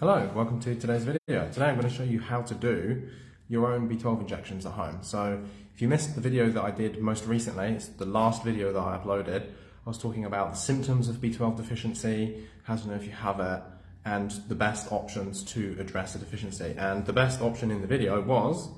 Hello, welcome to today's video. Today I'm going to show you how to do your own B12 injections at home. So if you missed the video that I did most recently, it's the last video that I uploaded, I was talking about the symptoms of B12 deficiency, how to know if you have it, and the best options to address the deficiency. And the best option in the video was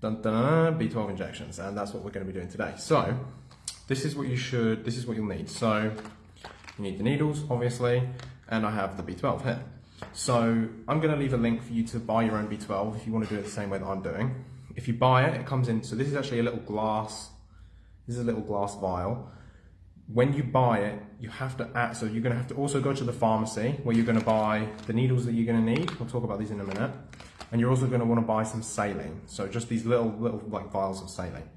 dun, dun, dun, B12 injections, and that's what we're going to be doing today. So this is what you should, this is what you'll need. So you need the needles, obviously, and I have the B12 here. So I'm going to leave a link for you to buy your own B12 if you want to do it the same way that I'm doing. If you buy it, it comes in, so this is actually a little glass, this is a little glass vial. When you buy it, you have to add, so you're going to have to also go to the pharmacy where you're going to buy the needles that you're going to need. We'll talk about these in a minute. And you're also going to want to buy some saline. So just these little, little like vials of saline.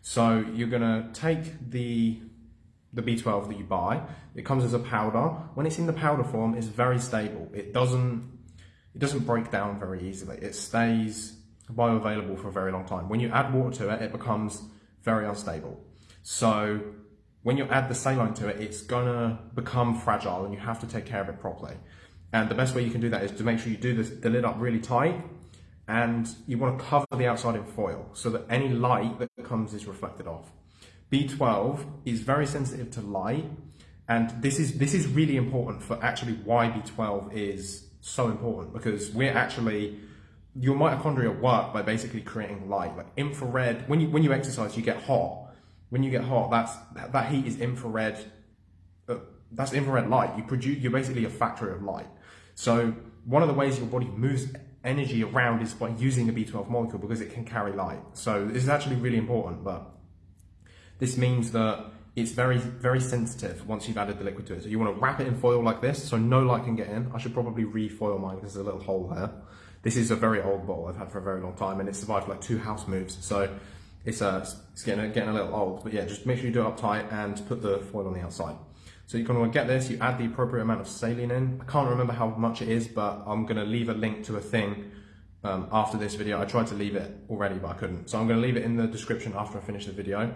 So you're going to take the the B12 that you buy. It comes as a powder. When it's in the powder form, it's very stable. It doesn't it doesn't break down very easily. It stays bioavailable for a very long time. When you add water to it, it becomes very unstable. So when you add the saline to it, it's gonna become fragile and you have to take care of it properly. And the best way you can do that is to make sure you do this, the lid up really tight and you want to cover the outside in foil so that any light that comes is reflected off. B12 is very sensitive to light, and this is this is really important for actually why B12 is so important because we're actually your mitochondria work by basically creating light, like infrared. When you when you exercise, you get hot. When you get hot, that's that heat is infrared. Uh, that's infrared light. You produce. You're basically a factory of light. So one of the ways your body moves energy around is by using a B12 molecule because it can carry light. So this is actually really important, but this means that it's very, very sensitive once you've added the liquid to it. So you want to wrap it in foil like this so no light can get in. I should probably refoil mine because there's a little hole there. This is a very old bottle I've had for a very long time and it survived like two house moves. So it's, uh, it's getting, getting a little old. But yeah, just make sure you do it up tight and put the foil on the outside. So you're going to to get this, you add the appropriate amount of saline in. I can't remember how much it is, but I'm going to leave a link to a thing um, after this video. I tried to leave it already, but I couldn't. So I'm going to leave it in the description after I finish the video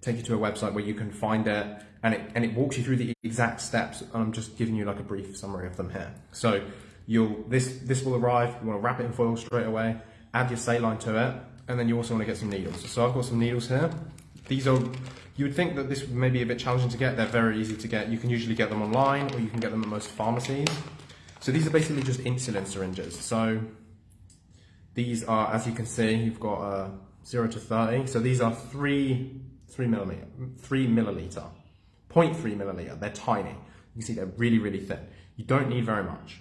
take you to a website where you can find it and it and it walks you through the exact steps I'm just giving you like a brief summary of them here. So you'll this this will arrive, you want to wrap it in foil straight away, add your saline to it, and then you also want to get some needles. So I've got some needles here. These are you would think that this may be a bit challenging to get, they're very easy to get. You can usually get them online or you can get them at most pharmacies. So these are basically just insulin syringes. So these are, as you can see, you've got a uh, 0 to 30. So these are three three millimeter, three milliliter, 0.3 milliliter. They're tiny. You can see they're really, really thin. You don't need very much.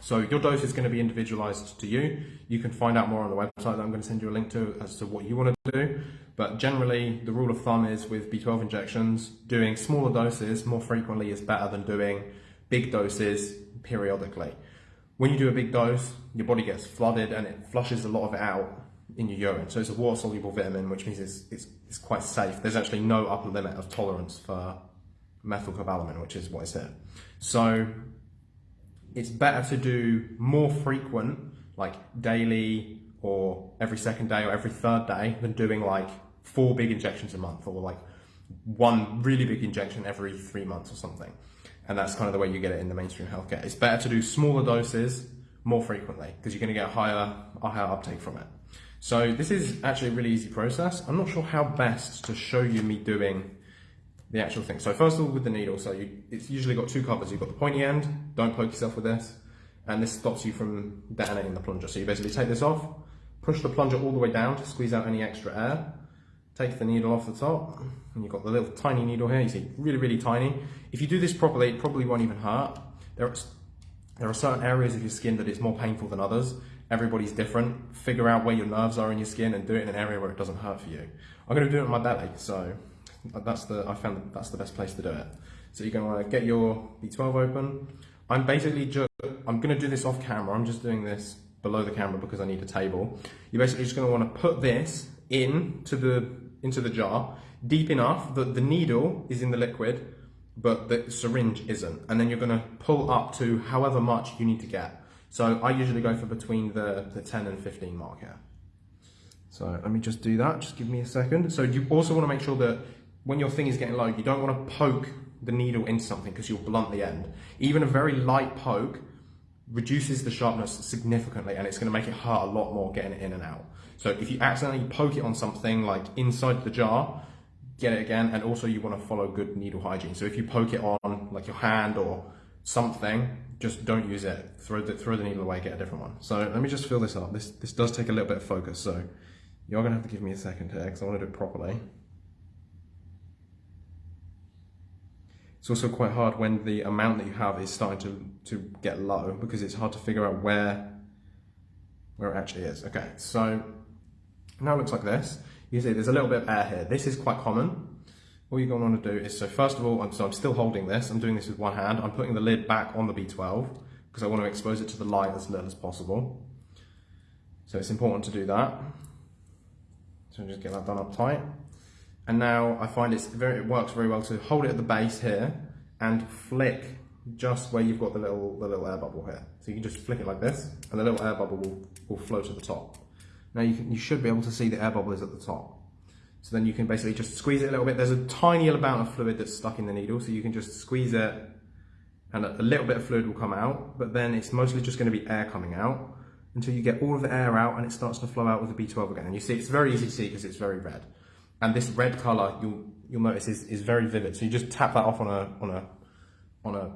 So your dose is going to be individualized to you. You can find out more on the website that I'm going to send you a link to as to what you want to do. But generally, the rule of thumb is with B12 injections, doing smaller doses more frequently is better than doing big doses periodically. When you do a big dose, your body gets flooded and it flushes a lot of it out in your urine. So it's a water-soluble vitamin, which means it's, it's, it's quite safe. There's actually no upper limit of tolerance for methylcobalamin, which is what is here. So it's better to do more frequent, like daily or every second day or every third day than doing like four big injections a month or like one really big injection every three months or something. And that's kind of the way you get it in the mainstream healthcare. It's better to do smaller doses more frequently because you're going to get a higher, a higher uptake from it. So this is actually a really easy process. I'm not sure how best to show you me doing the actual thing. So first of all, with the needle, so you, it's usually got two covers. You've got the pointy end, don't poke yourself with this, and this stops you from detonating the plunger. So you basically take this off, push the plunger all the way down to squeeze out any extra air, take the needle off the top, and you've got the little tiny needle here, you see, really, really tiny. If you do this properly, it probably won't even hurt. There are, there are certain areas of your skin that it's more painful than others everybody's different. Figure out where your nerves are in your skin and do it in an area where it doesn't hurt for you. I'm going to do it on my belly, so that's the I found that's the best place to do it. So you're going to want to get your B12 open. I'm basically just I'm going to do this off camera. I'm just doing this below the camera because I need a table. You're basically just going to want to put this in to the into the jar deep enough that the needle is in the liquid but the syringe isn't and then you're going to pull up to however much you need to get so I usually go for between the, the 10 and 15 mark here. So let me just do that, just give me a second. So you also want to make sure that when your thing is getting low, you don't want to poke the needle into something because you'll blunt the end. Even a very light poke reduces the sharpness significantly and it's going to make it hurt a lot more getting it in and out. So if you accidentally poke it on something like inside the jar, get it again. And also you want to follow good needle hygiene. So if you poke it on like your hand or something, just don't use it. Throw the, throw the needle away, get a different one. So let me just fill this up. This, this does take a little bit of focus. So you're to have to give me a second here because I want to do it properly. It's also quite hard when the amount that you have is starting to, to get low because it's hard to figure out where, where it actually is. Okay, so now it looks like this. You see there's a little bit of air here. This is quite common. All you're going to want to do is, so first of all, I'm, so I'm still holding this. I'm doing this with one hand. I'm putting the lid back on the B12 because I want to expose it to the light as little as possible. So it's important to do that. So just get that done up tight. And now I find it's very, it works very well to hold it at the base here and flick just where you've got the little, the little air bubble here. So you can just flick it like this and the little air bubble will, will flow to the top. Now you, can, you should be able to see the air bubble is at the top. So then you can basically just squeeze it a little bit. There's a tiny amount of fluid that's stuck in the needle, so you can just squeeze it and a little bit of fluid will come out, but then it's mostly just gonna be air coming out until you get all of the air out and it starts to flow out with the B12 again. And you see, it's very easy to see because it's very red. And this red color, you'll, you'll notice is, is very vivid. So you just tap that off on a, on a, on a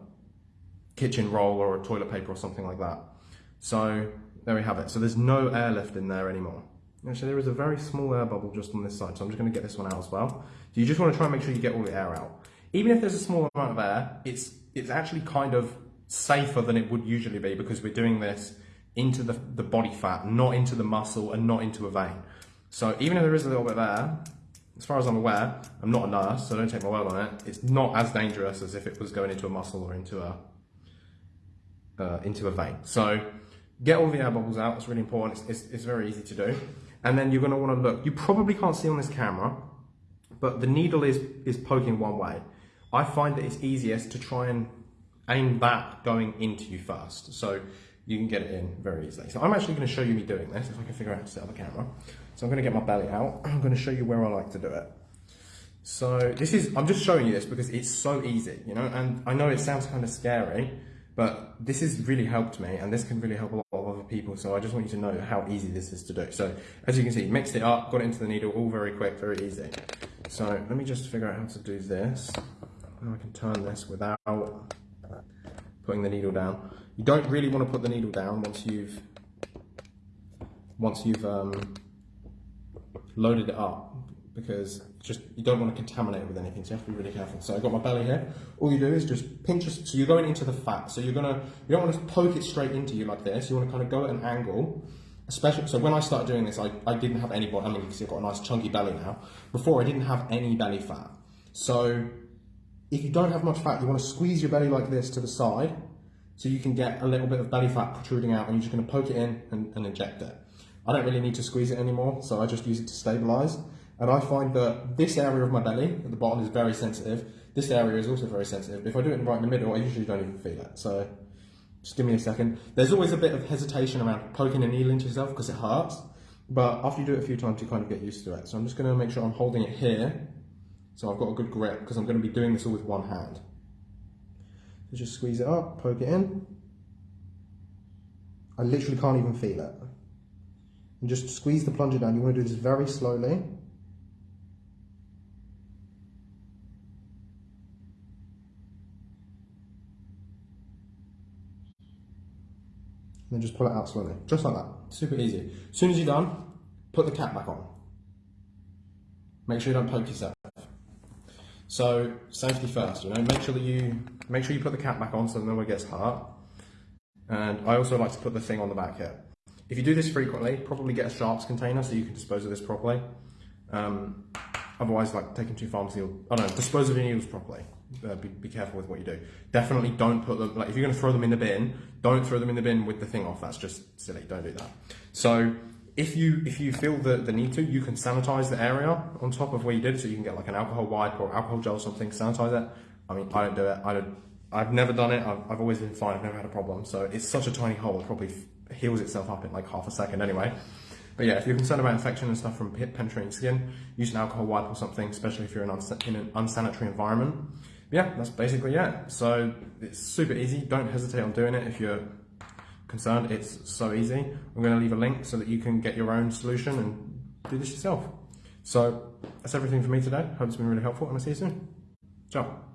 kitchen roll or a toilet paper or something like that. So there we have it. So there's no air left in there anymore. Actually, there is a very small air bubble just on this side, so I'm just going to get this one out as well. So you just want to try and make sure you get all the air out. Even if there's a small amount of air, it's it's actually kind of safer than it would usually be because we're doing this into the, the body fat, not into the muscle and not into a vein. So even if there is a little bit of air, as far as I'm aware, I'm not a nurse, so don't take my word on it. It's not as dangerous as if it was going into a muscle or into a uh, into a vein. So get all the air bubbles out. It's really important. It's, it's, it's very easy to do. And then you're going to want to look. You probably can't see on this camera, but the needle is is poking one way. I find that it's easiest to try and aim that going into you first. So you can get it in very easily. So I'm actually going to show you me doing this, if I can figure out how to set up the camera. So I'm going to get my belly out. I'm going to show you where I like to do it. So this is, I'm just showing you this because it's so easy, you know, and I know it sounds kind of scary, but this has really helped me and this can really help a lot people. So I just want you to know how easy this is to do. So as you can see, mixed it up, got it into the needle, all very quick, very easy. So let me just figure out how to do this. Now I can turn this without putting the needle down. You don't really want to put the needle down once you've once you've um, loaded it up because just you don't want to contaminate it with anything so you have to be really careful. So I've got my belly here. All you do is just pinch so you're going into the fat. So you're gonna you don't want to poke it straight into you like this. You want to kind of go at an angle especially so when I started doing this I, I didn't have any body I mean you can see I've got a nice chunky belly now. Before I didn't have any belly fat. So if you don't have much fat you want to squeeze your belly like this to the side so you can get a little bit of belly fat protruding out and you're just going to poke it in and, and inject it. I don't really need to squeeze it anymore, so I just use it to stabilize. And I find that this area of my belly at the bottom is very sensitive. This area is also very sensitive. If I do it right in the middle, I usually don't even feel it. So just give me a second. There's always a bit of hesitation around poking a needle into yourself because it hurts. But after you do it a few times, you kind of get used to it. So I'm just going to make sure I'm holding it here. So I've got a good grip because I'm going to be doing this all with one hand. So just squeeze it up, poke it in. I literally can't even feel it. And just squeeze the plunger down. You want to do this very slowly. Then just pull it out slowly, just like that, super easy. As soon as you're done, put the cap back on. Make sure you don't poke yourself. So safety first, you know, make sure that you make sure you put the cap back on so no one gets hurt. And I also like to put the thing on the back here. If you do this frequently, probably get a sharps container so you can dispose of this properly. Um, otherwise, like taking too pharmacy, or, I don't know, dispose of your needles properly. Uh, be, be, careful with what you do. Definitely don't put them, like if you're gonna throw them in the bin, don't throw them in the bin with the thing off. That's just silly, don't do that. So if you if you feel the, the need to, you can sanitize the area on top of where you did, so you can get like an alcohol wipe or alcohol gel or something, sanitize it. I mean, I don't do it. I don't. I've never done it. I've, I've always been fine. I've never had a problem. So it's such a tiny hole. It probably heals itself up in like half a second anyway. But yeah, if you're concerned about infection and stuff from penetrating skin, use an alcohol wipe or something, especially if you're in, in an unsanitary environment. Yeah, that's basically it. So it's super easy. Don't hesitate on doing it if you're concerned, it's so easy. I'm going to leave a link so that you can get your own solution and do this yourself. So that's everything for me today. Hope it's been really helpful and I'll see you soon. Ciao.